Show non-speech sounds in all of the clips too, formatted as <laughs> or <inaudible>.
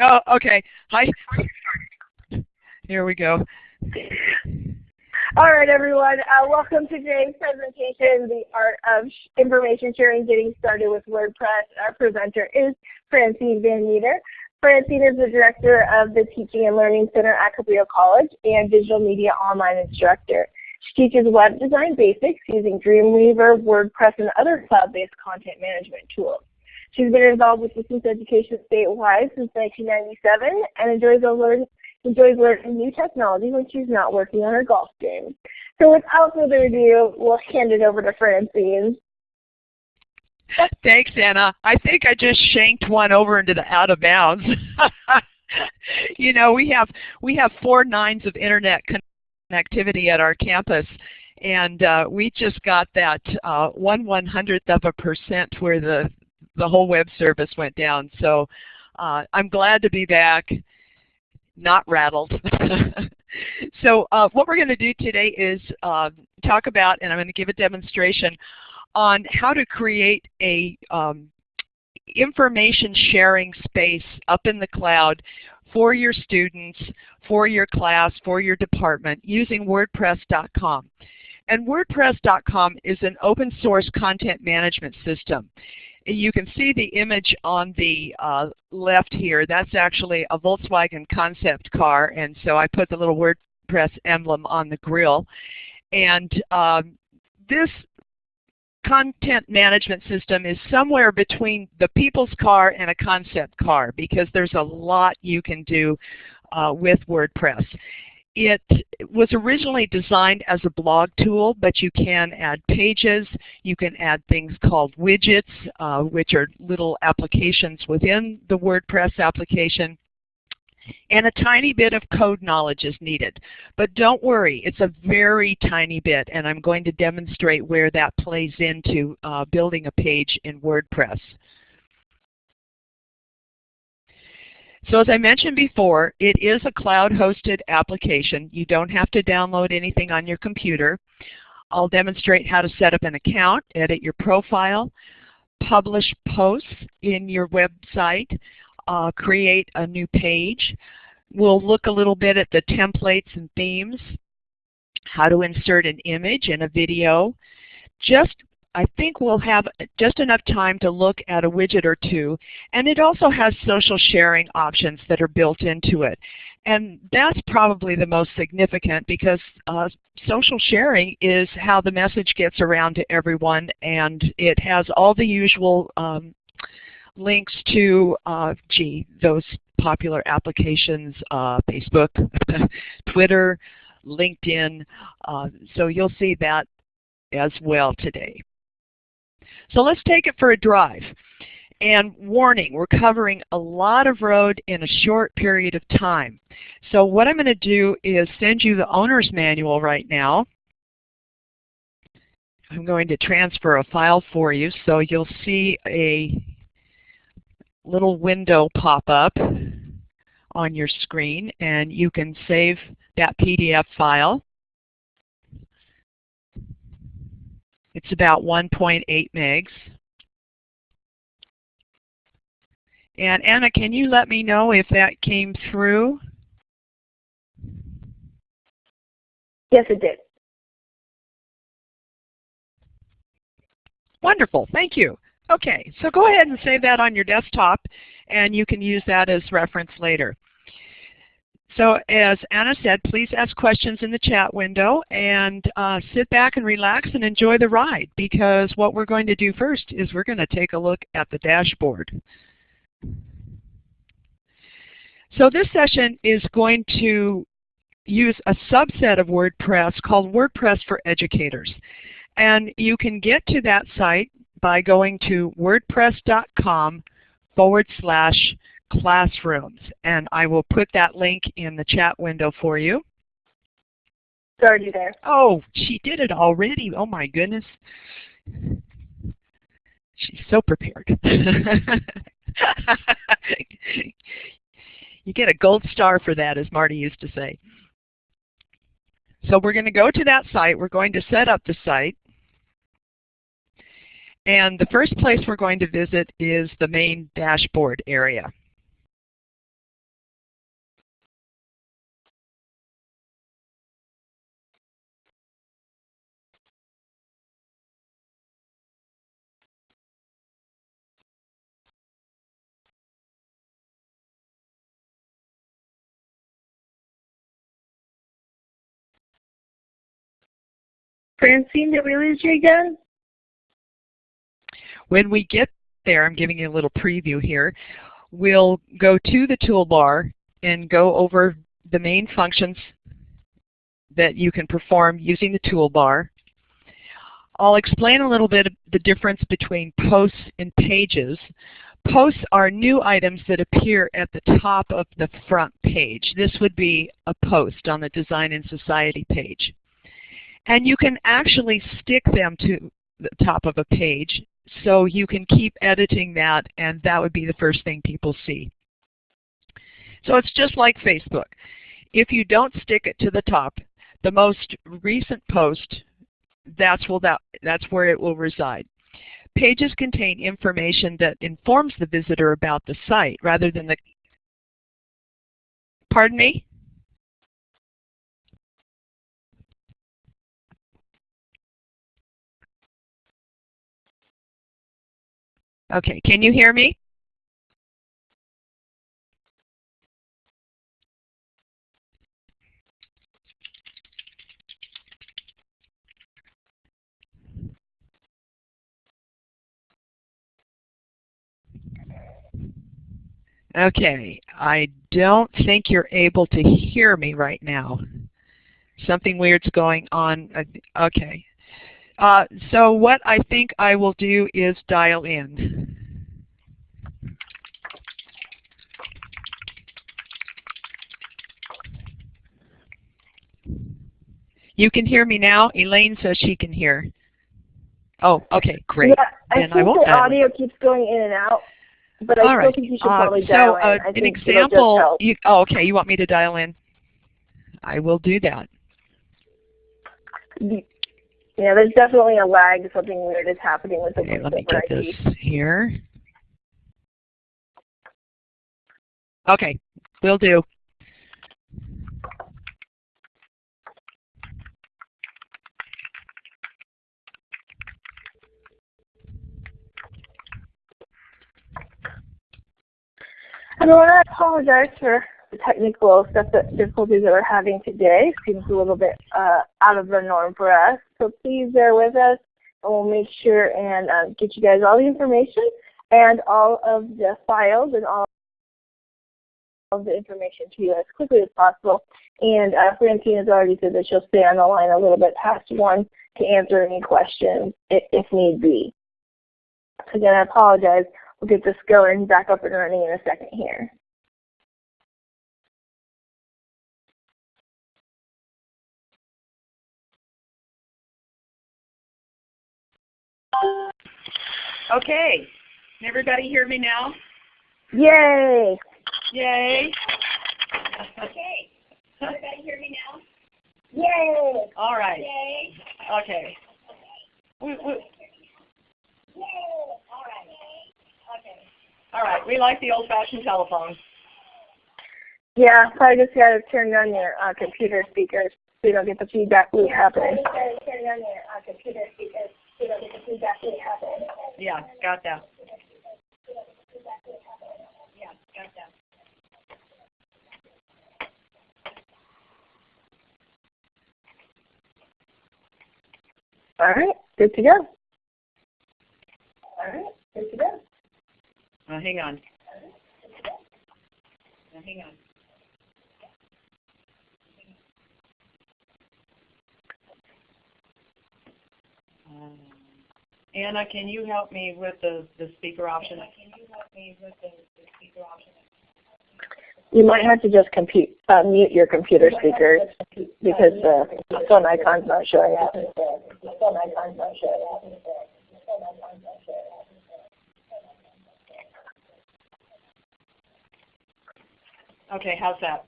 Oh, okay. Hi. Here we go. All right, everyone. Uh, welcome to today's presentation, The Art of Information Sharing Getting Started with WordPress. Our presenter is Francine Van Meter. Francine is the Director of the Teaching and Learning Center at Cabrillo College and Digital Media Online Instructor. She teaches web design basics using Dreamweaver, WordPress, and other cloud-based content management tools. She's been involved with distance education statewide since 1997 and enjoys, learn, enjoys learning new technology when she's not working on her golf game. So without further ado, we'll hand it over to Francine. Thanks, Anna. I think I just shanked one over into the out of bounds. <laughs> you know, we have we have four nines of internet connectivity at our campus, and uh, we just got that uh, one one hundredth of a percent where the the whole web service went down. So uh, I'm glad to be back, not rattled. <laughs> so uh, what we're going to do today is uh, talk about, and I'm going to give a demonstration on how to create a um, information sharing space up in the cloud for your students, for your class, for your department using WordPress.com. And WordPress.com is an open source content management system you can see the image on the uh, left here. That's actually a Volkswagen concept car, and so I put the little WordPress emblem on the grill. And um, this content management system is somewhere between the people's car and a concept car because there's a lot you can do uh, with WordPress. It was originally designed as a blog tool, but you can add pages. You can add things called widgets, uh, which are little applications within the WordPress application. And a tiny bit of code knowledge is needed. But don't worry, it's a very tiny bit, and I'm going to demonstrate where that plays into uh, building a page in WordPress. So as I mentioned before, it is a cloud-hosted application. You don't have to download anything on your computer. I'll demonstrate how to set up an account, edit your profile, publish posts in your website, uh, create a new page. We'll look a little bit at the templates and themes, how to insert an image and a video, just I think we'll have just enough time to look at a widget or two. And it also has social sharing options that are built into it. And that's probably the most significant because uh, social sharing is how the message gets around to everyone and it has all the usual um, links to, uh, gee, those popular applications, uh, Facebook, <laughs> Twitter, LinkedIn. Uh, so you'll see that as well today. So let's take it for a drive. And warning, we're covering a lot of road in a short period of time. So what I'm going to do is send you the owner's manual right now. I'm going to transfer a file for you so you'll see a little window pop up on your screen and you can save that PDF file. It's about 1.8 megs. And Anna, can you let me know if that came through? Yes, it did. Wonderful, thank you. Okay, so go ahead and save that on your desktop and you can use that as reference later. So as Anna said, please ask questions in the chat window and uh, sit back and relax and enjoy the ride because what we're going to do first is we're going to take a look at the dashboard. So this session is going to use a subset of WordPress called WordPress for Educators. And you can get to that site by going to wordpress.com forward slash classrooms. And I will put that link in the chat window for you. It's already there. Oh, she did it already. Oh my goodness. She's so prepared. <laughs> you get a gold star for that, as Marty used to say. So we're going to go to that site. We're going to set up the site. And the first place we're going to visit is the main dashboard area. Francine, did we lose you again? When we get there, I'm giving you a little preview here, we'll go to the toolbar and go over the main functions that you can perform using the toolbar. I'll explain a little bit the difference between posts and pages. Posts are new items that appear at the top of the front page. This would be a post on the Design and Society page. And you can actually stick them to the top of a page so you can keep editing that and that would be the first thing people see. So it's just like Facebook. If you don't stick it to the top, the most recent post, that's, that, that's where it will reside. Pages contain information that informs the visitor about the site rather than the, pardon me? Okay, can you hear me? Okay, I don't think you're able to hear me right now. Something weird's going on. Okay. Uh, so what I think I will do is dial in. You can hear me now? Elaine says she can hear. Oh, okay, great. Yeah, I then think I won't the audio keep keeps going in and out. But I All still right. think you should Uh, probably so dial uh, in. I an think it'll just example. You, oh, okay. You want me to dial in? I will do that. Yeah, there's definitely a lag. Something weird is happening with the Okay, let me get ID. this here. Okay, will do. And I want to apologize for the technical stuff that difficulties that we're having today. Seems a little bit uh, out of the norm for us. So please bear with us and we'll make sure and um, get you guys all the information and all of the files and all of the information to you as quickly as possible. And uh, Francine has already said that she'll stay on the line a little bit past one to answer any questions if, if need be. Again, I apologize. We'll get this going back up and running in a second here. Okay. Can everybody hear me now? Yay! Yay. Okay. Everybody hear me now? Yay! All right. Yay! Okay. We, we, Yay! All right. Okay. all right. We like the old-fashioned telephone. Yeah, probably just gotta turn on your uh, computer speakers so you don't get the feedback loop happening. Turn on your uh, computer speakers so you don't get the feedback loop. Yeah, got that. Yeah, got that. All right, good to go. All right, good to go. Uh, hang on. Now, hang on. Um, Anna, can you help me with the, the speaker option? Can you help me with the, the speaker option? You might have to just compute, uh, mute your computer speakers because the phone icon's not showing up. The phone icon's not showing up. Okay, how's that?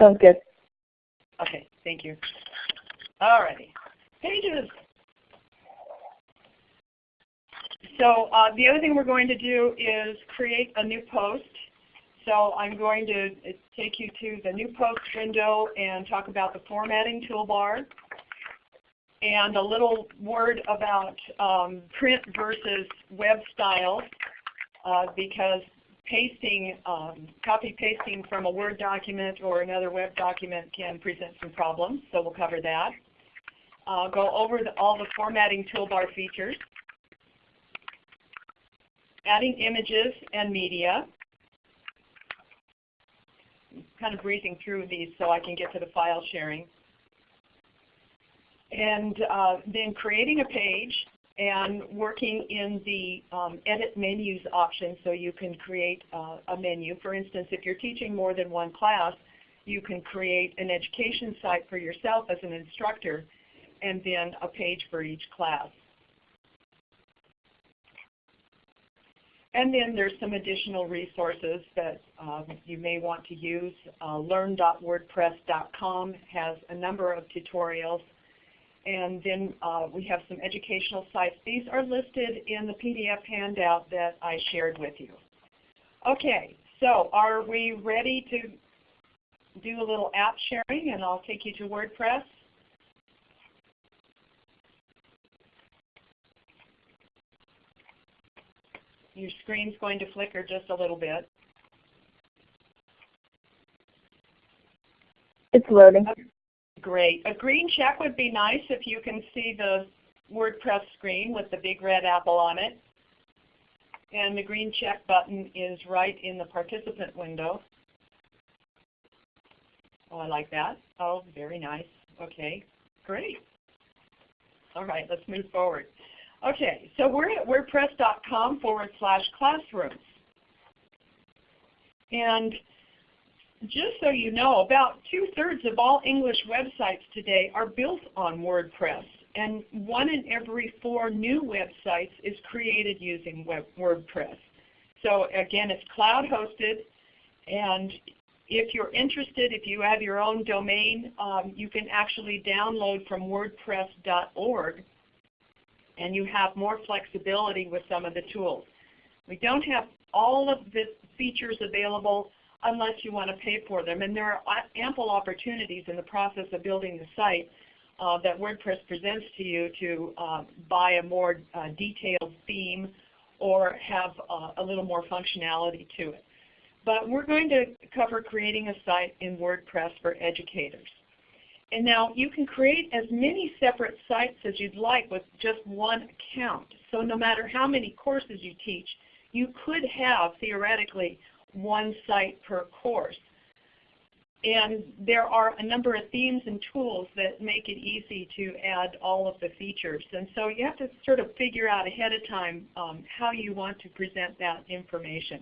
Sounds good. Okay, thank you. All righty. Pages. So uh, the other thing we're going to do is create a new post. So I'm going to uh, take you to the new post window and talk about the formatting toolbar and a little word about um, print versus web style uh, because pasting, um, copy pasting from a Word document or another web document can present some problems, so we'll cover that. uh, go over the, all the formatting toolbar features, adding images and media, kind of breezing through these so I can get to the file sharing. And uh, then creating a page and working in the um, edit menus option so you can create uh, a menu. For instance, if you're teaching more than one class, you can create an education site for yourself as an instructor and then a page for each class. And then there's some additional resources that um, you may want to use. Uh, learn.wordpress.com has a number of tutorials. And then uh, we have some educational sites. These are listed in the PDF handout that I shared with you. Okay, so are we ready to do a little app sharing and I'll take you to WordPress? Your screen's going to flicker just a little bit. It's loading. Great. A green check would be nice if you can see the WordPress screen with the big red apple on it. And the green check button is right in the participant window. Oh, I like that. Oh, very nice. Okay, great. All right, let's move forward. Okay, so we're at wordpress.com forward slash classrooms. And just so you know, about two-thirds of all English websites today are built on WordPress. And one in every four new websites is created using WordPress. So again, it's cloud hosted. And if you're interested, if you have your own domain, um, you can actually download from wordpress.org and you have more flexibility with some of the tools. We don't have all of the features available unless you want to pay for them. And there are ample opportunities in the process of building the site uh, that WordPress presents to you to uh, buy a more uh, detailed theme or have uh, a little more functionality to it. But we're going to cover creating a site in WordPress for educators. And now you can create as many separate sites as you'd like with just one account. So no matter how many courses you teach, you could have theoretically one site per course. And there are a number of themes and tools that make it easy to add all of the features. And so you have to sort of figure out ahead of time um, how you want to present that information.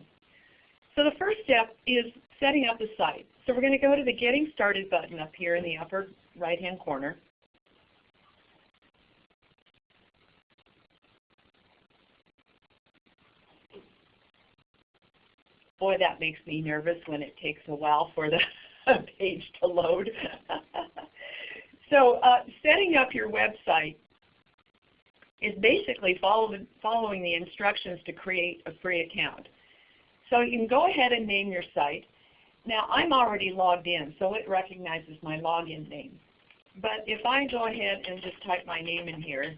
So the first step is setting up the site. So we're going to go to the Getting Started button up here in the upper right-hand corner. Boy, that makes me nervous when it takes a while for the <laughs> page to load. <laughs> so uh, setting up your website is basically follow following the instructions to create a free account. So you can go ahead and name your site. Now I'm already logged in, so it recognizes my login name. But if I go ahead and just type my name in here,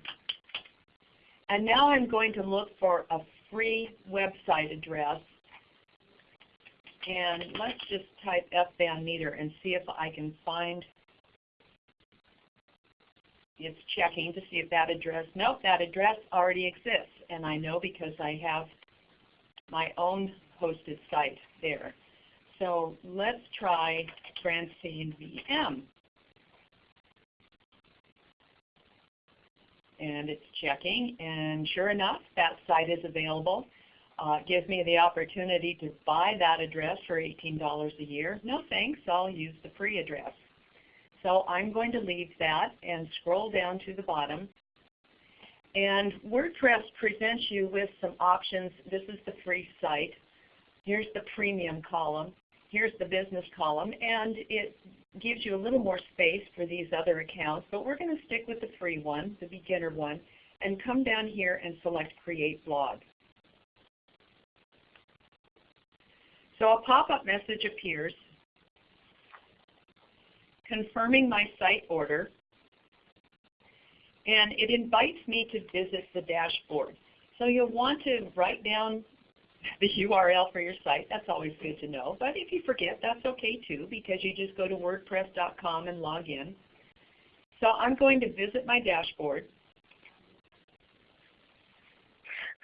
and now I'm going to look for a free website address, and let's just type F Van Meter and see if I can find it's checking to see if that address, nope, that address already exists. And I know because I have my own hosted site there. So let's try Francine VM. And it's checking, and sure enough, that site is available. Uh, gives me the opportunity to buy that address for $18 a year. No thanks, I'll use the free address. So I'm going to leave that and scroll down to the bottom. And WordPress presents you with some options. This is the free site. Here's the premium column. Here's the business column. And it gives you a little more space for these other accounts. But we're going to stick with the free one, the beginner one, and come down here and select Create Blog. So a pop-up message appears confirming my site order, and it invites me to visit the dashboard. So you'll want to write down <laughs> the URL for your site. That's always good to know. But if you forget, that's okay too because you just go to wordpress.com and log in. So I'm going to visit my dashboard.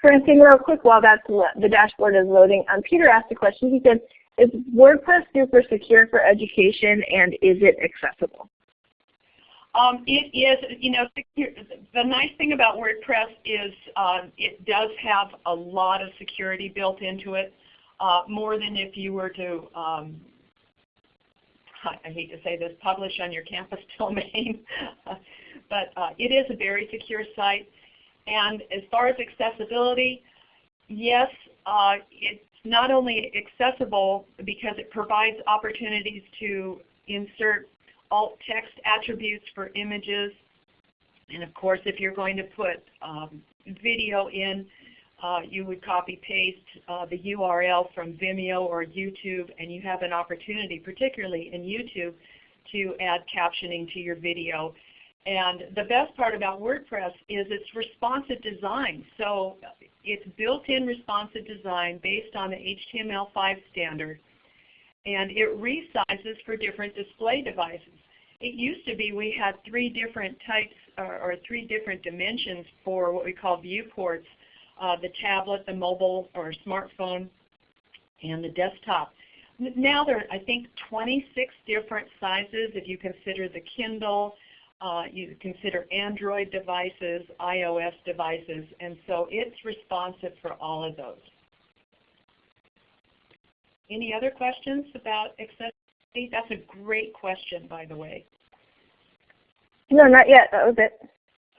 Francine, real quick while that's the dashboard is loading, um, Peter asked a question. He said, is WordPress super secure for education and is it accessible? Um, it is, you know, the nice thing about WordPress is uh, it does have a lot of security built into it, uh, more than if you were to, um, <laughs> I hate to say this, publish on your campus <laughs> domain. <laughs> but uh, it is a very secure site. And as far as accessibility, yes, uh, it's not only accessible because it provides opportunities to insert alt text attributes for images. And of course, if you're going to put um, video in, uh, you would copy paste uh, the URL from Vimeo or YouTube, and you have an opportunity, particularly in YouTube, to add captioning to your video. And the best part about WordPress is its responsive design. So it's built-in responsive design based on the HTML5 standard. And it resizes for different display devices. It used to be we had three different types or, or three different dimensions for what we call viewports, uh, the tablet, the mobile or smartphone, and the desktop. Now there are, I think, 26 different sizes if you consider the Kindle, uh, you consider Android devices, iOS devices, and so it's responsive for all of those. Any other questions about accessibility? That's a great question, by the way. No, not yet. That was it.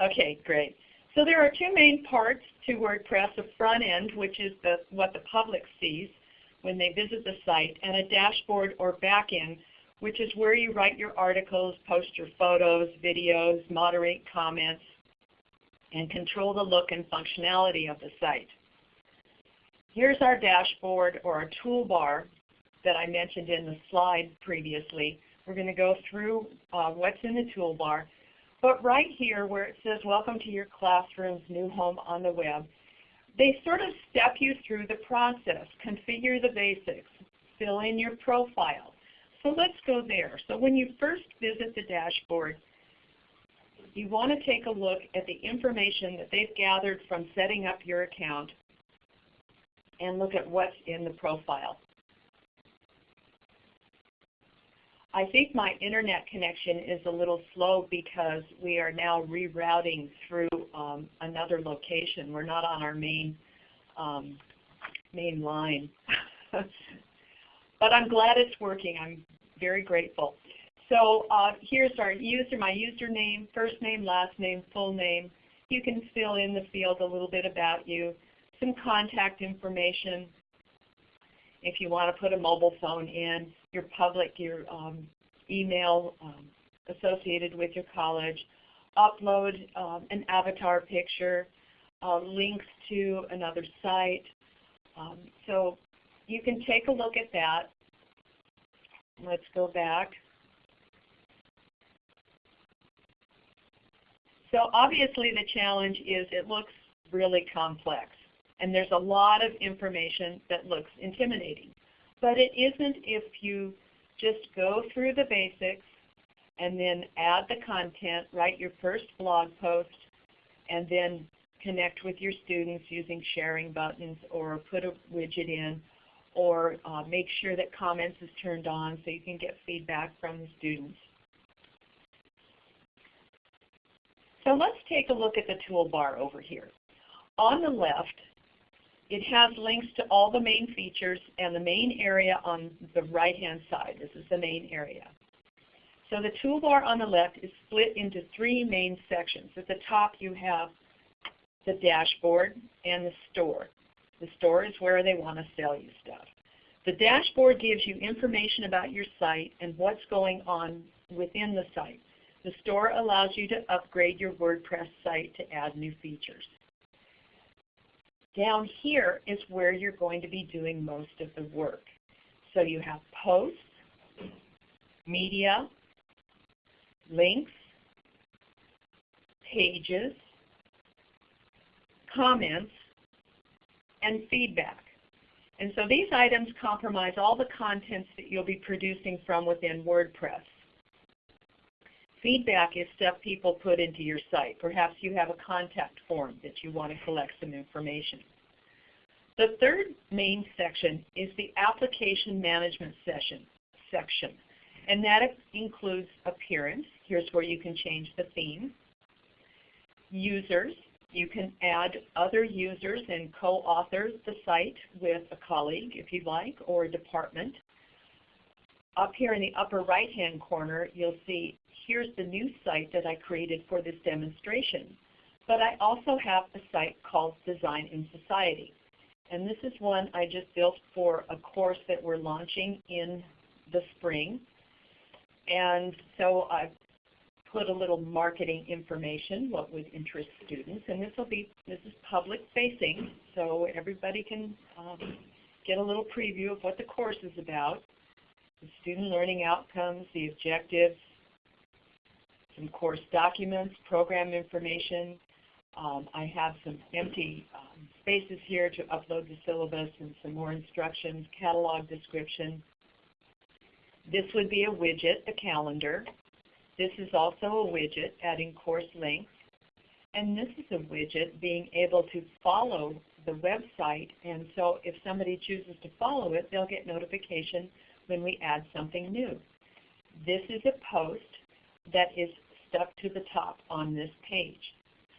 Okay, great. So there are two main parts to WordPress, a front end, which is the, what the public sees when they visit the site, and a dashboard or back end, which is where you write your articles, post your photos, videos, moderate comments, and control the look and functionality of the site. Here's our dashboard or our toolbar that I mentioned in the slide previously. We're going to go through uh, what's in the toolbar. But right here where it says Welcome to your classroom's new home on the web, they sort of step you through the process, configure the basics, fill in your profile, so let's go there. So when you first visit the dashboard, you want to take a look at the information that they've gathered from setting up your account and look at what's in the profile. I think my internet connection is a little slow because we are now rerouting through um, another location. We're not on our main um, main line. <laughs> but I'm glad it's working. I'm very grateful. So uh, here's our user, my username, first name, last name, full name. You can fill in the field a little bit about you, some contact information. If you want to put a mobile phone in, your public, your um, email um, associated with your college, upload um, an avatar picture, uh, links to another site. Um, so you can take a look at that. Let's go back. So obviously the challenge is it looks really complex. And there's a lot of information that looks intimidating. But it isn't if you just go through the basics and then add the content, write your first blog post, and then connect with your students using sharing buttons or put a widget in or uh, make sure that comments is turned on so you can get feedback from the students. So let's take a look at the toolbar over here. On the left, it has links to all the main features and the main area on the right-hand side. This is the main area. So the toolbar on the left is split into three main sections. At the top you have the dashboard and the store. The store is where they want to sell you stuff. The dashboard gives you information about your site and what's going on within the site. The store allows you to upgrade your WordPress site to add new features. Down here is where you're going to be doing most of the work. So you have posts, media, links, pages, comments, and feedback. And so these items compromise all the contents that you'll be producing from within WordPress. Feedback is stuff people put into your site. Perhaps you have a contact form that you want to collect some information. The third main section is the application management session, section. And that includes appearance. Here's where you can change the theme. Users. You can add other users and co-author the site with a colleague if you'd like, or a department. Up here in the upper right-hand corner, you'll see here's the new site that I created for this demonstration. But I also have a site called Design in Society. And this is one I just built for a course that we're launching in the spring. And so I've put a little marketing information, what would interest students. And this will be, this is public facing, so everybody can um, get a little preview of what the course is about. The student learning outcomes, the objectives, some course documents, program information. Um, I have some empty um, spaces here to upload the syllabus and some more instructions, catalog description, this would be a widget, a calendar. This is also a widget adding course links. And this is a widget being able to follow the website. And so if somebody chooses to follow it, they'll get notification when we add something new. This is a post that is stuck to the top on this page.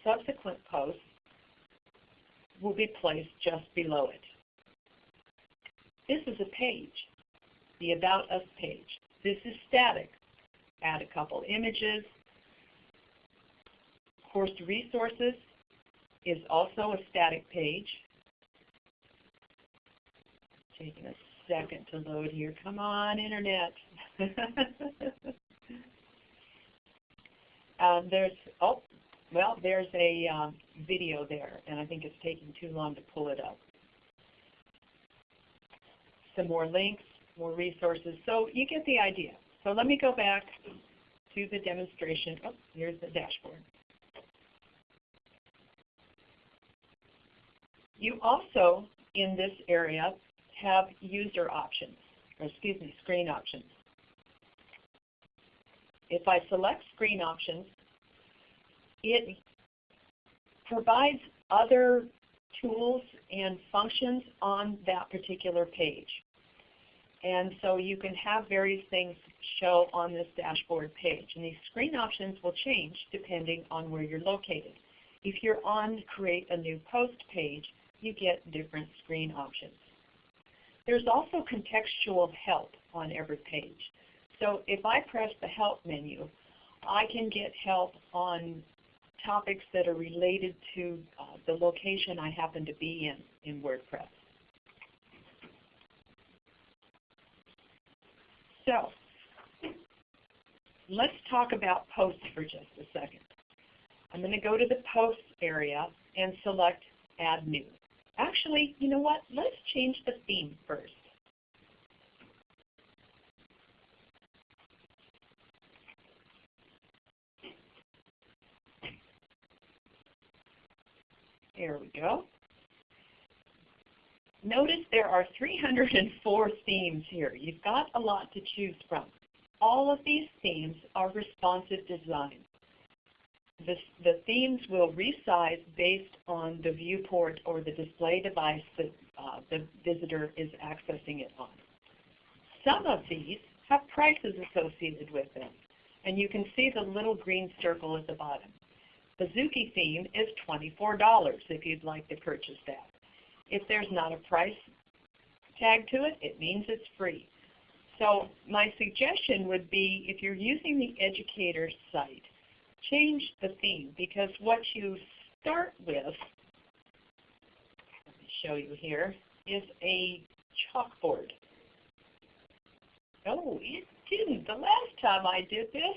Subsequent posts will be placed just below it. This is a page the About Us page. This is static. Add a couple images. Course Resources is also a static page. Taking a second to load here. Come on, Internet. <laughs> um, there's, oh, well, there's a um, video there, and I think it's taking too long to pull it up. Some more links more resources. So you get the idea. So let me go back to the demonstration. Oh, here's the dashboard. You also, in this area, have user options, or excuse me, screen options. If I select screen options, it provides other tools and functions on that particular page. And so you can have various things show on this dashboard page. And these screen options will change depending on where you're located. If you're on Create a New Post page, you get different screen options. There's also contextual help on every page. So if I press the Help menu, I can get help on topics that are related to uh, the location I happen to be in in WordPress. So let's talk about posts for just a second. I'm going to go to the posts area and select Add New. Actually, you know what? Let's change the theme first. There we go. Notice there are 304 themes here. You've got a lot to choose from. All of these themes are responsive design. This, the themes will resize based on the viewport or the display device that uh, the visitor is accessing it on. Some of these have prices associated with them, and you can see the little green circle at the bottom. The Zuki theme is $24 if you'd like to purchase that. If there's not a price tag to it, it means it's free. So my suggestion would be if you're using the educator site, change the theme because what you start with, let me show you here, is a chalkboard. Oh, it didn't. The last time I did this,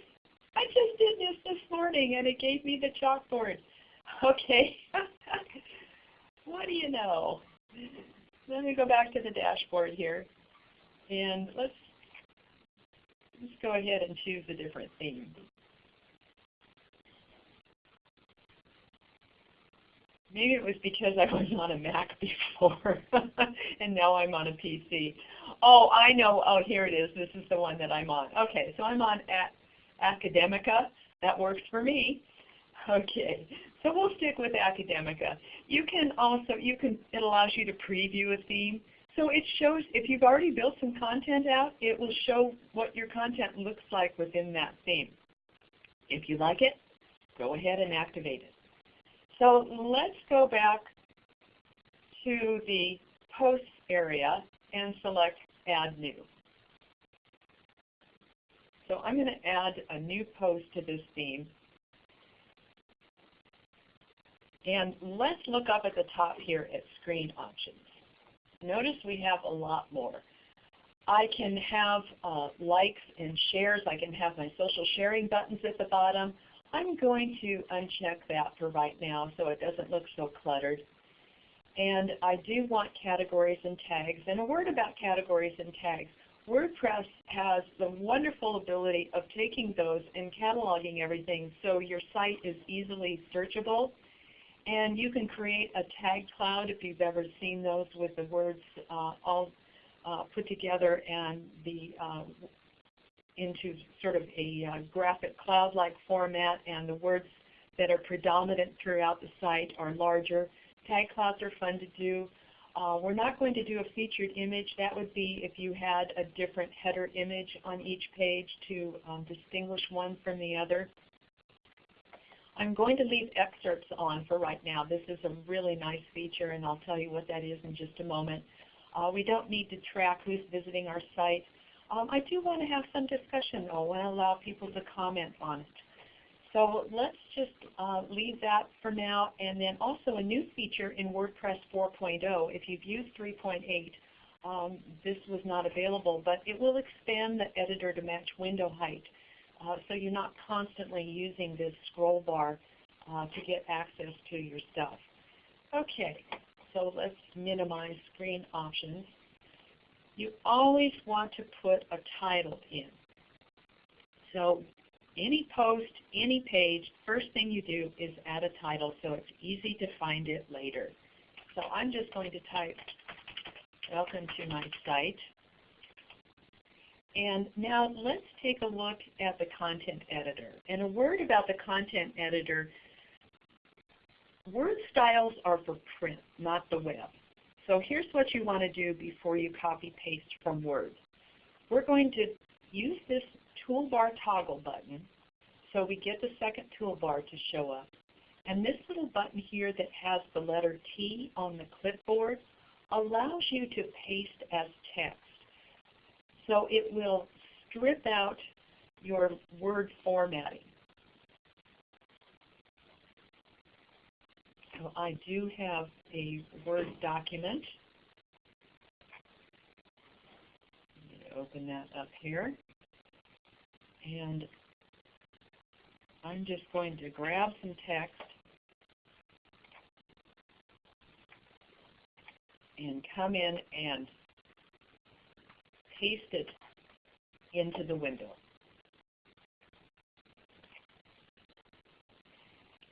I just did this this morning and it gave me the chalkboard. <laughs> Okay. <laughs> what do you know? Let me go back to the dashboard here. And let's, let's go ahead and choose a different theme. Maybe it was because I was on a Mac before, <laughs> and now I'm on a PC. Oh, I know. Oh, here it is. This is the one that I'm on. Okay, so I'm on at Academica. That works for me. Okay, so we'll stick with Academica. You can also, you can, it allows you to preview a theme. So it shows, if you've already built some content out, it will show what your content looks like within that theme. If you like it, go ahead and activate it. So let's go back to the posts area and select Add New. So I'm going to add a new post to this theme. And let's look up at the top here at Screen Options. Notice we have a lot more. I can have uh, likes and shares. I can have my social sharing buttons at the bottom. I'm going to uncheck that for right now so it doesn't look so cluttered. And I do want categories and tags. And a word about categories and tags. WordPress has the wonderful ability of taking those and cataloging everything so your site is easily searchable. And you can create a tag cloud if you've ever seen those with the words uh, all uh, put together and the uh, into sort of a uh, graphic cloud-like format and the words that are predominant throughout the site are larger. Tag clouds are fun to do. Uh, we're not going to do a featured image. That would be if you had a different header image on each page to um, distinguish one from the other. I'm going to leave excerpts on for right now. This is a really nice feature and I'll tell you what that is in just a moment. Uh, we don't need to track who's visiting our site. Um, I do want to have some discussion though and allow people to comment on it. So let's just uh, leave that for now. And then also a new feature in WordPress 4.0. If you've used 3.8, um, this was not available, but it will expand the editor to match window height. Uh, so you're not constantly using this scroll bar uh, to get access to your stuff. Okay, so let's minimize screen options you always want to put a title in. So any post, any page, first thing you do is add a title so it's easy to find it later. So I'm just going to type, welcome to my site. And now let's take a look at the content editor. And a word about the content editor, word styles are for print, not the web. So here's what you want to do before you copy paste from Word. We're going to use this toolbar toggle button so we get the second toolbar to show up. And this little button here that has the letter T on the clipboard allows you to paste as text. So it will strip out your word formatting. So I do have a Word document. open that up here. And I'm just going to grab some text and come in and paste it into the window.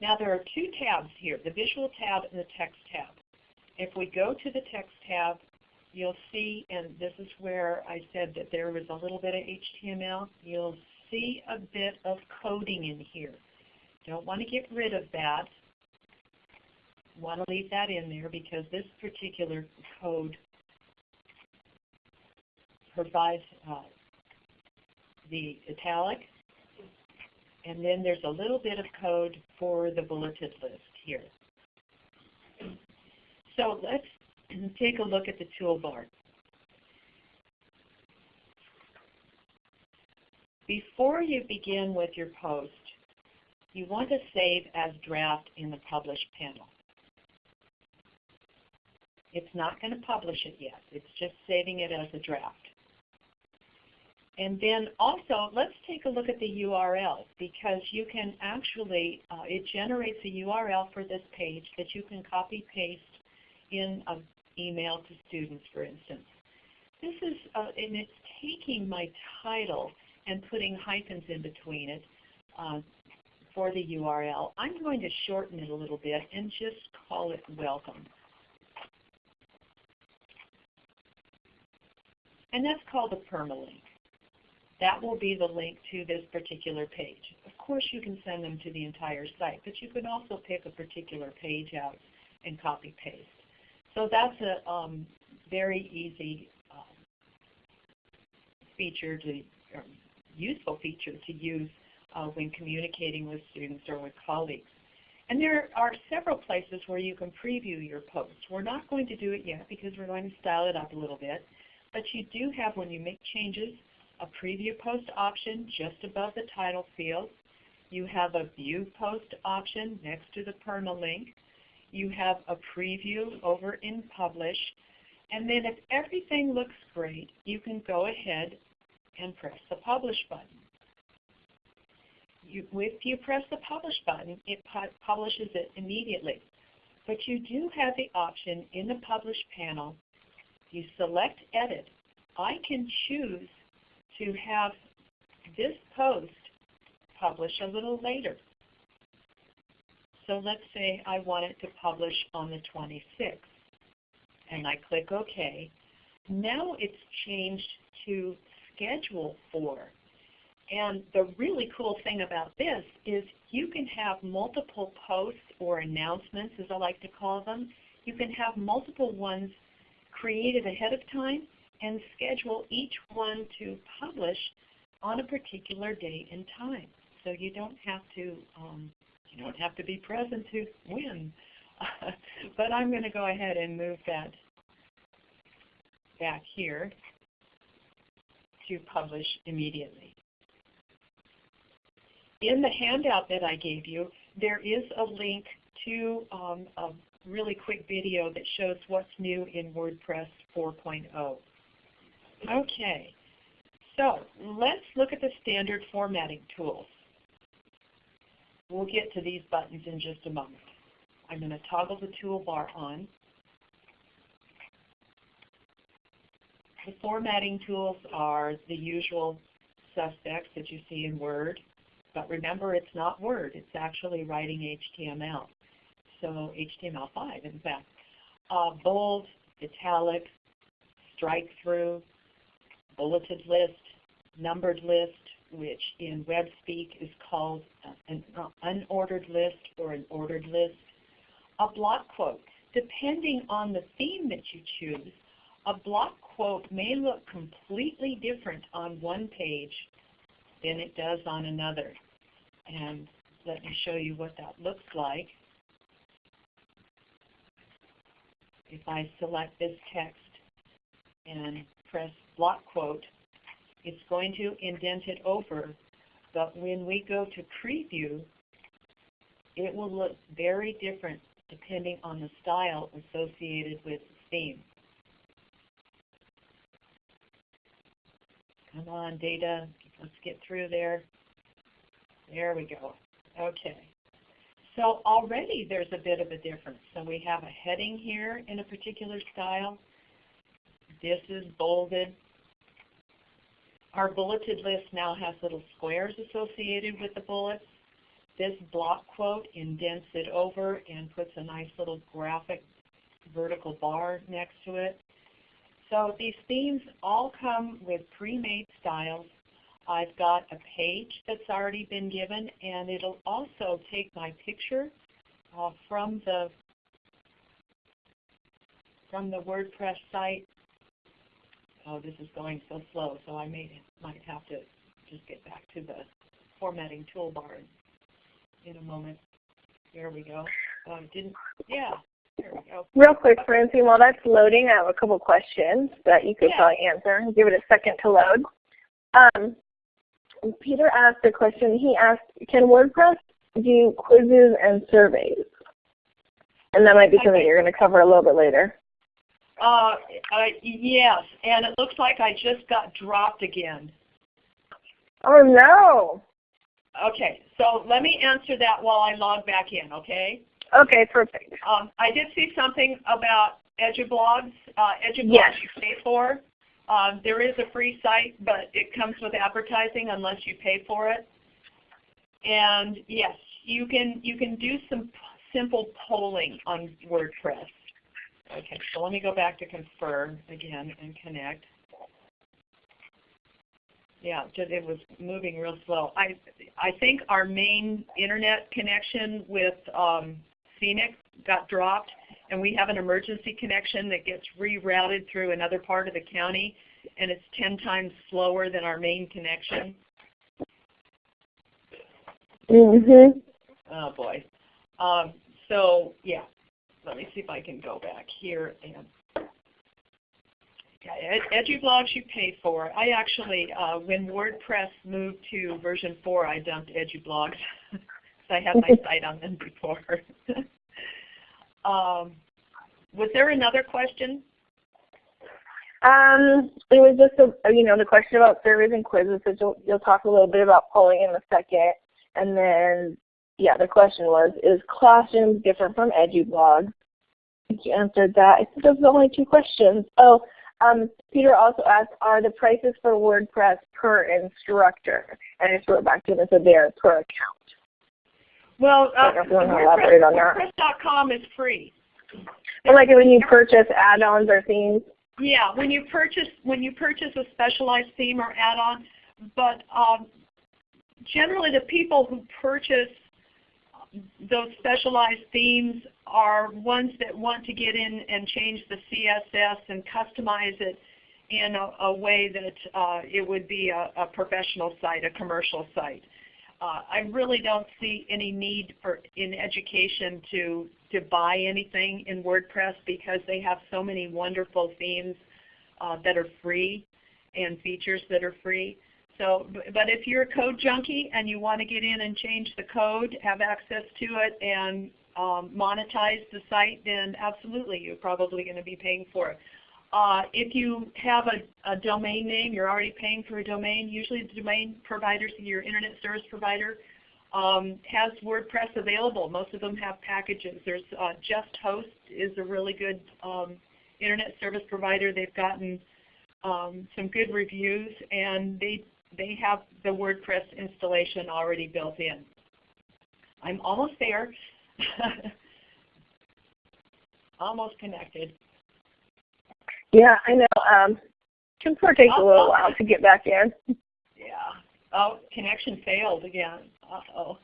Now there are two tabs here, the Visual tab and the Text tab. If we go to the Text tab, you'll see, and this is where I said that there was a little bit of HTML, you'll see a bit of coding in here. Don't want to get rid of that. Want to leave that in there because this particular code provides uh, the italic and then there's a little bit of code for the bulleted list here. So let's <clears throat> take a look at the toolbar. Before you begin with your post, you want to save as draft in the Publish panel. It's not going to publish it yet. It's just saving it as a draft. And then also, let's take a look at the URL because you can actually, uh, it generates a URL for this page that you can copy paste in an email to students, for instance. This is, uh, and it's taking my title and putting hyphens in between it uh, for the URL. I'm going to shorten it a little bit and just call it welcome. And that's called a permalink. That will be the link to this particular page. Of course you can send them to the entire site, but you can also pick a particular page out and copy paste. So that's a um, very easy um, feature to, useful feature to use uh, when communicating with students or with colleagues. And there are several places where you can preview your posts. We're not going to do it yet because we're going to style it up a little bit. But you do have, when you make changes, a preview post option just above the title field. You have a view post option next to the permalink. You have a preview over in Publish. And then if everything looks great, you can go ahead and press the Publish button. You, if you press the Publish button, it pu publishes it immediately. But you do have the option in the Publish panel, you select Edit. I can choose to have this post publish a little later. So let's say I want it to publish on the 26th. And I click OK. Now it's changed to schedule for. And the really cool thing about this is you can have multiple posts or announcements, as I like to call them. You can have multiple ones created ahead of time and schedule each one to publish on a particular date and time. So you don't have to um, you don't have to be present to win. <laughs> but I'm going to go ahead and move that back here to publish immediately. In the handout that I gave you, there is a link to um, a really quick video that shows what's new in WordPress 4.0. Okay, so let's look at the standard formatting tools. We'll get to these buttons in just a moment. I'm going to toggle the toolbar on. The formatting tools are the usual suspects that you see in Word. But remember, it's not Word. It's actually writing HTML. So HTML5, in fact. Uh, bold, italic, strike through, bulleted list, numbered list, which in web speak is called uh, an unordered list or an ordered list, a block quote. Depending on the theme that you choose, a block quote may look completely different on one page than it does on another. And let me show you what that looks like. If I select this text and press block quote, it's going to indent it over. But when we go to preview, it will look very different depending on the style associated with the theme. Come on, data. Let's get through there. There we go. Okay. So already there's a bit of a difference. So we have a heading here in a particular style. This is bolded. Our bulleted list now has little squares associated with the bullets. This block quote indents it over and puts a nice little graphic vertical bar next to it. So these themes all come with pre-made styles. I've got a page that's already been given, and it'll also take my picture uh, from the from the WordPress site. Oh, this is going so slow, so I may might have to just get back to the formatting toolbar in, a moment. There we go. Oh, didn't. Yeah. There we go. Real quick, Francine, while that's loading, I have a couple questions that you could yeah. probably answer. Give it a second to load. Um, Peter asked a question. He asked, can WordPress do quizzes and surveys? And that might be something you're going to cover a little bit later. Uh, uh, yes, and it looks like I just got dropped again. Oh no! Okay, so let me answer that while I log back in, okay? Okay, perfect. Um, I did see something about EduBlogs. Uh, EduBlogs Yes. you pay for. Um, there is a free site, but it comes with advertising unless you pay for it. And yes, you can you can do some simple polling on WordPress. Okay, so let me go back to Confer again and connect. yeah, just it was moving real slow. I I think our main internet connection with um, CENIC got dropped, and we have an emergency connection that gets rerouted through another part of the county, and it's 10 times slower than our main connection. Mhm. Oh boy. Um, so yeah, let me see if I can go back here and yeah, EduBlogs you pay for. I actually, uh, when WordPress moved to version 4, I dumped EduBlogs <laughs> because I had my <laughs> site on them before. <laughs> um, was there another question? Um, it was just a, you know the question about surveys and quizzes. So you'll, you'll talk a little bit about polling in a second, and then yeah, the question was, is Classroom different from EduBlog? I think You answered that. I think those are the only two questions. Oh, um, Peter also asked, are the prices for WordPress per instructor? And I just wrote back to him and said they are per account. Well, uh, WordPress, WordPress.com is free. And like when you purchase add-ons or themes? Yeah, when you purchase when you purchase a specialized theme or add-on, but um, generally the people who purchase those specialized themes are ones that want to get in and change the CSS and customize it in a, a way that uh, it would be a, a, professional site, a commercial site. Uh, I really don't see any need for in education to to buy anything in WordPress because they have so many wonderful themes uh, that are free and features that are free. So, but if you're a code junkie and you want to get in and change the code, have access to it, and um, monetize the site, then absolutely, you're probably going to be paying for it. Uh, if you have a, a, domain name, you're already paying for a domain. Usually the domain providers, your internet service provider, um, has WordPress available. Most of them have packages. There's uh, JustHost is a really good um, internet service provider. They've gotten um, some good reviews, and they they have the WordPress installation already built in. I'm almost there. <laughs> almost connected. Yeah, I know. Um, Confer takes a little while to get back in. <laughs> Yeah. Oh, connection failed again. Uh-oh.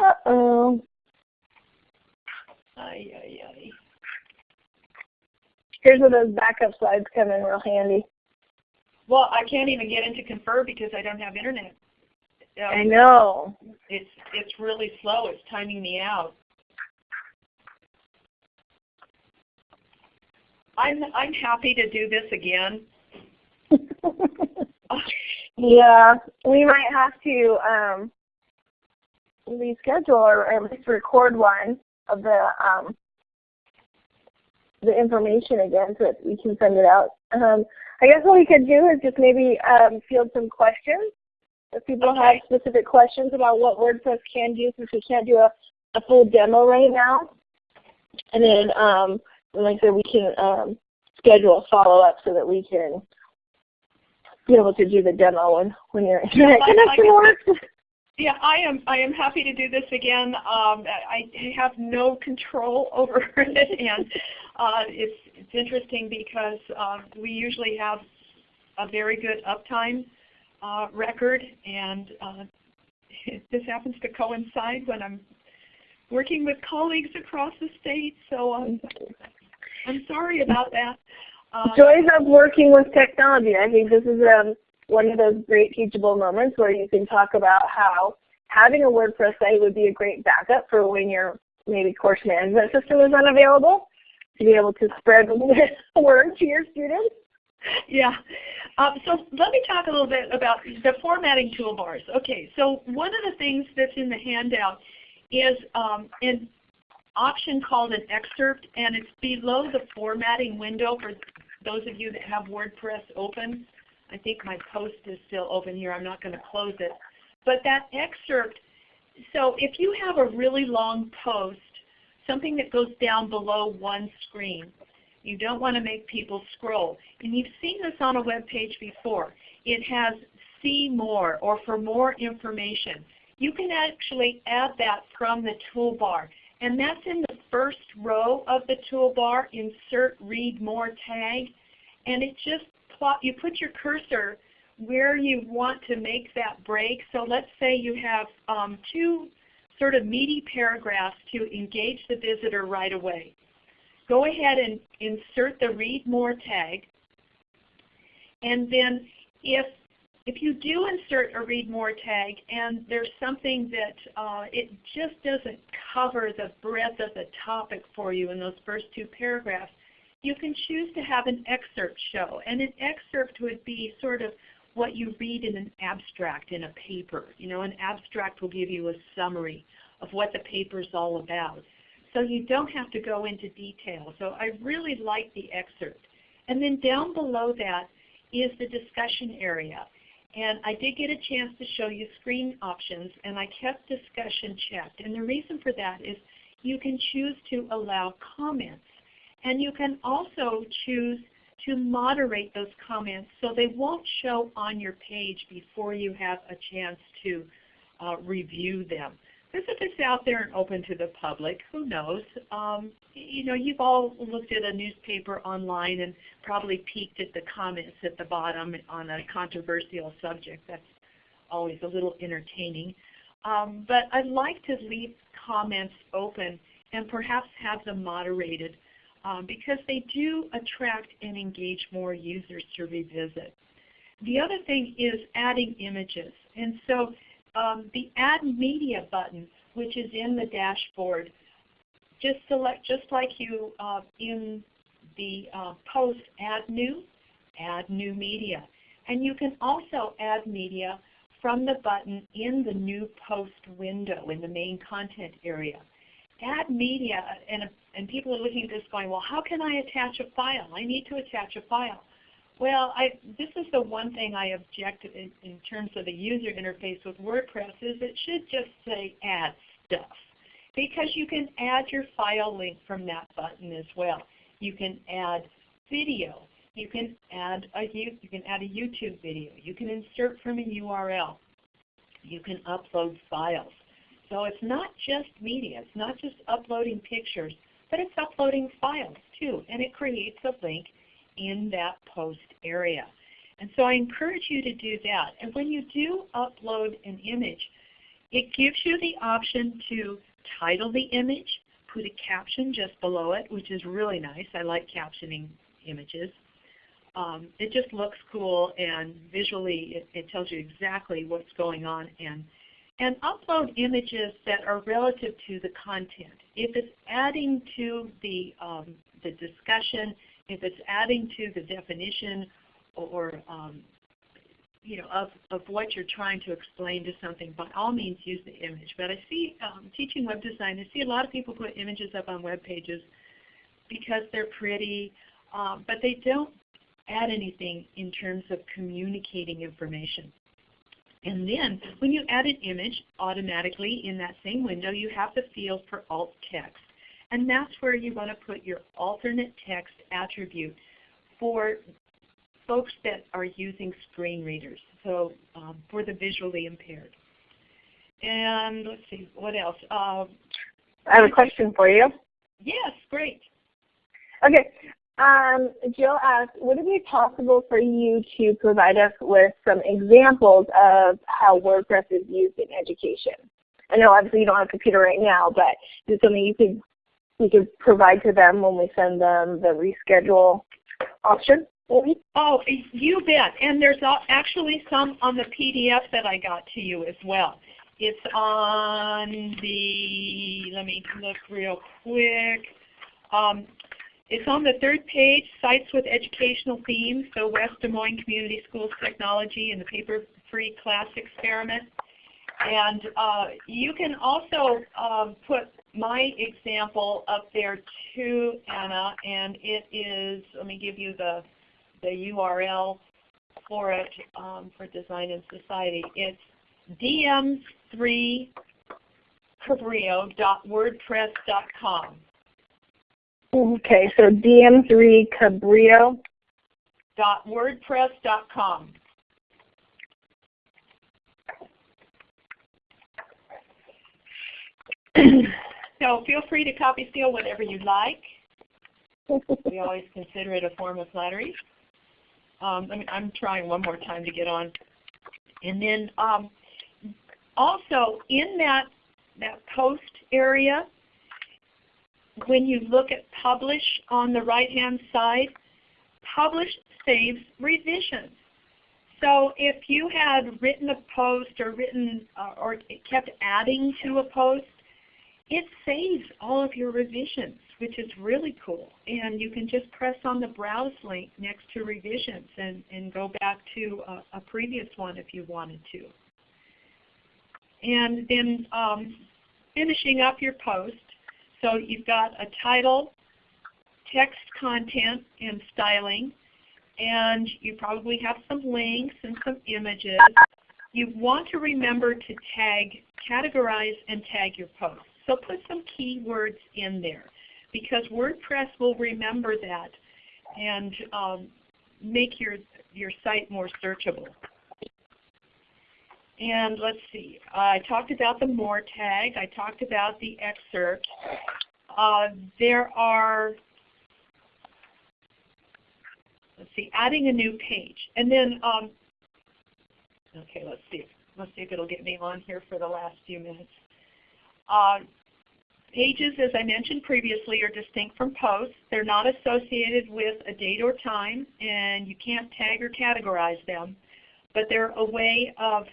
Uh-oh. Ay, ay, ay. Here's where those backup slides come in real handy. Well, I can't even get into Confer because I don't have internet. Um, I know. It's it's really slow. It's timing me out. I'm I'm happy to do this again. <laughs> yeah, we might have to um, reschedule or at least record one of the um, the information again so that we can send it out. Um, I guess what we could do is just maybe um, field some questions. If people okay. have specific questions about what WordPress can do, since we can't do a, a full demo right now. And then, um, like I said, we can um, schedule a follow-up so that we can be able to do the demo when, when your internet <laughs> yeah, connection works. Yeah, I am. I am happy to do this again. Um, I have no control <laughs> over it, and uh, it's it's interesting because uh, we usually have a very good uptime uh, record, and uh, <laughs> this happens to coincide when I'm working with colleagues across the state. So um, I'm sorry about that. Uh, Joys of working with technology. I think this is um, one of those great teachable moments where you can talk about how having a WordPress site would be a great backup for when your maybe course management system is unavailable to be able to spread the <laughs> word to your students. Yeah. Um, so let me talk a little bit about the formatting toolbars. Okay, so one of the things that's in the handout is um, an option called an excerpt, and it's below the formatting window for those of you that have WordPress open. I think my post is still open here. I'm not going to close it. But that excerpt, so if you have a really long post, something that goes down below one screen, you don't want to make people scroll. And you've seen this on a web page before. It has see more or for more information. You can actually add that from the toolbar. And that's in the first row of the toolbar, insert read more tag. And it just you put your cursor where you want to make that break. So let's say you have um, two sort of meaty paragraphs to engage the visitor right away. Go ahead and insert the read more tag. And then if if you do insert a read more tag and there's something that uh, it just doesn't cover the breadth of the topic for you in those first two paragraphs, you can choose to have an excerpt show. And an excerpt would be sort of what you read in an abstract in a paper. You know, an abstract will give you a summary of what the paper is all about. So you don't have to go into detail. So I really like the excerpt. And then down below that is the discussion area. And I did get a chance to show you screen options, and I kept discussion checked. And the reason for that is you can choose to allow comments. And you can also choose to moderate those comments so they won't show on your page before you have a chance to uh, review them. Because if it's out there and open to the public, who knows? Um, you know, you've all looked at a newspaper online and probably peeked at the comments at the bottom on a controversial subject. That's always a little entertaining. Um, but I'd like to leave comments open and perhaps have them moderated um, because they do attract and engage more users to revisit. The other thing is adding images. And so um, the Add Media button, which is in the dashboard, just select, just like you uh, in the uh, post Add New, Add New Media. And you can also add media from the button in the New Post window in the main content area. Add media, and, and people are looking at this going, well, how can I attach a file? I need to attach a file. Well, I, this is the one thing I object in, in terms of the user interface with WordPress is it should just say add stuff because you can add your file link from that button as well. You can add video. You can add a you can add a YouTube video. You can insert from a URL. You can upload files. So it's not just media. It's not just uploading pictures, but it's uploading files too. And it creates a link in that post area. And so I encourage you to do that. And when you do upload an image, it gives you the option to title the image, put a caption just below it, which is really nice. I like captioning images. Um, it just looks cool and visually it, it, tells you exactly what's going on and and upload images that are relative to the content. If it's adding to the um, the discussion, if it's adding to the definition or um, you know, of, of what you're trying to explain to something, by all means use the image. But I see, um, teaching web design, I see a lot of people put images up on web pages because they're pretty, um, but they don't add anything in terms of communicating information. And then when you add an image, automatically in that same window you have the field for alt text. And that's where you want to put your alternate text attribute for folks that are using screen readers, so um, for the visually impaired. And let's see, what else? Uh, I have a question for you. Yes, great. Okay. Um, Jill asked, would it be possible for you to provide us with some examples of how WordPress is used in education? I know obviously you don't have a computer right now, but is something you could we could provide to them when we send them the reschedule option? Oh, you bet. And there's actually some on the PDF that I got to you as well. It's on the, let me look real quick. Um, it's on the third page, Sites with Educational Themes, so West Des Moines Community Schools Technology and the Paper-Free Class Experiment. And uh, you can also um, put my example up there too, Anna, and it is, let me give you the, the URL for it um, for Design and Society. It's dm3cabrillo.wordpress.com. Okay, so dm3cabrillo.wordpress.com. <clears throat> So feel free to copy steal whatever you like. we always consider it a form of flattery. Um, I mean, I'm trying one more time to get on. And then um, also in that, that post area, when you look at publish on the right-hand side, publish saves revisions. So if you had written a post or written uh, or kept adding to a post, it saves all of your revisions, which is really cool. And you can just press on the browse link next to revisions and, and go back to a, a previous one if you wanted to. And then um, finishing up your post, so you've got a title, text content, and styling, and you probably have some links and some images. You want to remember to tag, categorize, and tag your posts. So put some keywords in there because WordPress will remember that and um, make your, your site more searchable. And let's see, I talked about the more tag. I talked about the excerpt. Uh, there are, let's see, adding a new page. And then, um, okay, let's see. Let's see if it'll get me on here for the last few minutes. Uh, pages, as I mentioned previously, are distinct from posts. They're not associated with a date or time, and you can't tag or categorize them. But they're a way of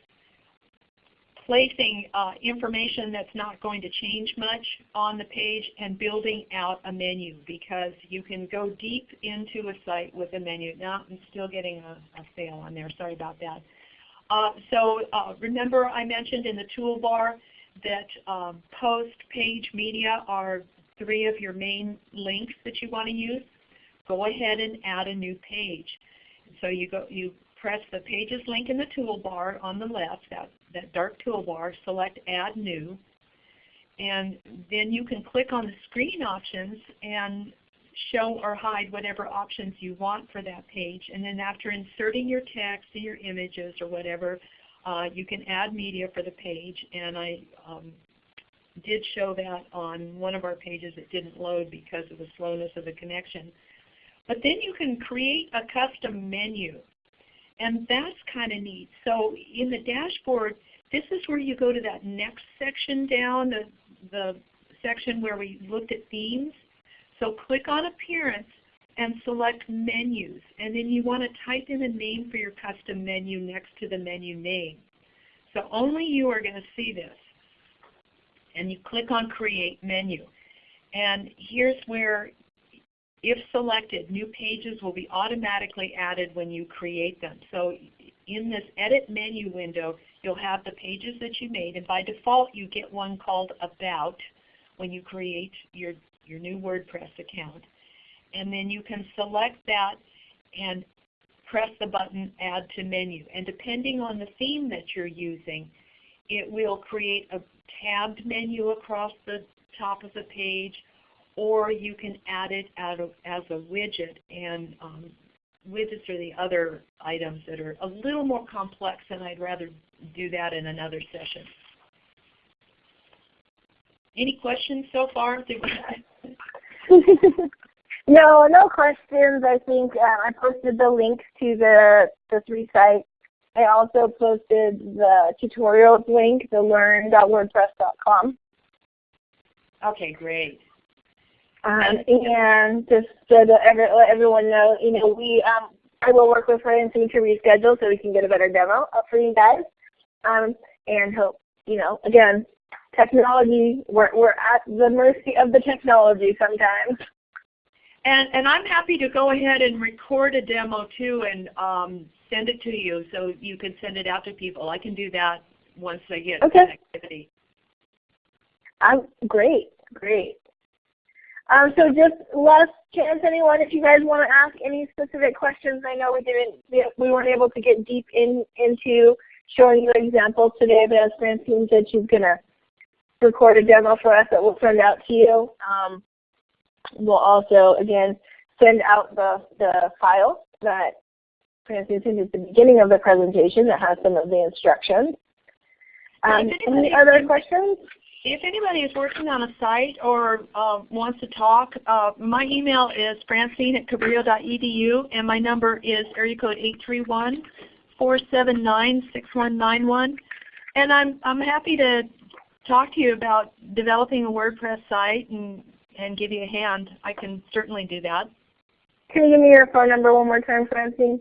placing uh, information that's not going to change much on the page and building out a menu because you can go deep into a site with a menu. Now I'm still getting a, a fail on there. Sorry about that. Uh, so uh, remember I mentioned in the toolbar that um, post, page, media are three of your main links that you want to use. Go ahead and add a new page. So you go you press the Pages link in the toolbar on the left, that, that dark toolbar, select Add New, and then you can click on the screen options and show or hide whatever options you want for that page. And then after inserting your text and your images or whatever, uh, you can add media for the page. And I um, did show that on one of our pages. It didn't load because of the slowness of the connection. But then you can create a custom menu. And that's kind of neat. So in the dashboard, this is where you go to that next section down, the, the section where we looked at themes. So click on Appearance and select Menus. And then you want to type in a name for your custom menu next to the menu name. So only you are going to see this. And you click on Create Menu. And here's where if selected, new pages will be automatically added when you create them. So in this Edit menu window, you'll have the pages that you made, and by default you get one called About when you create your, your new WordPress account. And then you can select that and press the button Add to Menu. And depending on the theme that you're using, it will create a tabbed menu across the top of the page or you can add it as a, as a widget. And um, widgets are the other items that are a little more complex, and I'd rather do that in another session. Any questions so far? <laughs> no, no questions. I think uh, I posted the links to the, the three sites. I also posted the tutorials link, the learn.wordpress.com. Okay, great. Um, and just so that every, let everyone know, you know, we um, I will work with Francine to reschedule so we can get a better demo up for you guys. Um, and hope, you know, again, technology, we're, we're at the mercy of the technology sometimes. And, and I'm happy to go ahead and record a demo too and um, send it to you so you can send it out to people. I can do that once I get okay. connectivity. I'm great, great. Um, so just last chance, anyone, if you guys want to ask any specific questions. I know we didn't, we weren't able to get deep in into showing you examples today, but as Francine said, she's going to record a demo for us that we'll send out to you. Um, we'll also, again, send out the, the file that Francine sent at the beginning of the presentation that has some of the instructions. Um, any other questions? If anybody is working on a site or uh, wants to talk, uh, my email is francine at cabrillo.edu and my number is area code 831-479-6191. And I'm, I'm happy to talk to you about developing a WordPress site and, and give you a hand. I can certainly do that. Can you give me your phone number one more time, Francine?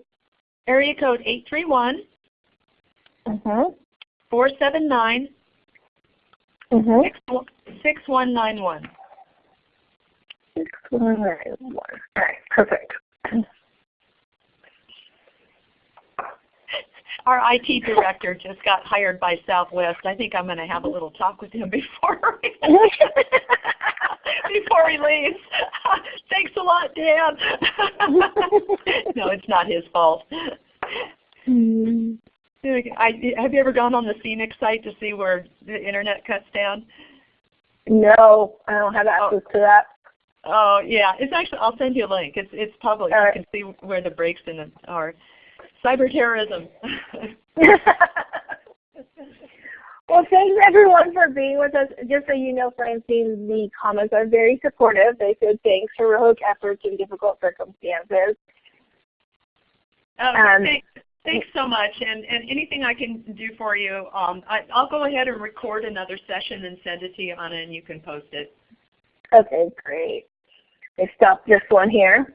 Area code 831 Mm-hmm. 479 Mm-hmm. 6191. Six one nine one. All right, perfect. <laughs> Our IT director just got hired by Southwest. I think I'm going to have a little talk with him <laughs> before <laughs> before he leaves. Thanks a lot, Dan. no, it's not his fault. Hmm. I, have you ever gone on the CENIC site to see where the internet cuts down? No, I don't have access to that. Oh yeah, it's actually. I'll send you a link. It's it's public. All you right. can see where the breaks in it are. Cyber terrorism. <laughs> well, thanks everyone for being with us. Just so you know, Francine, the comments are very supportive. They said thanks for heroic efforts in difficult circumstances. Oh, Um, thanks, thanks so much. And, and anything I can do for you, um, I, I'll go ahead and record another session and send it to you, Anna, and you can post it. Okay, great. I stopped this one here.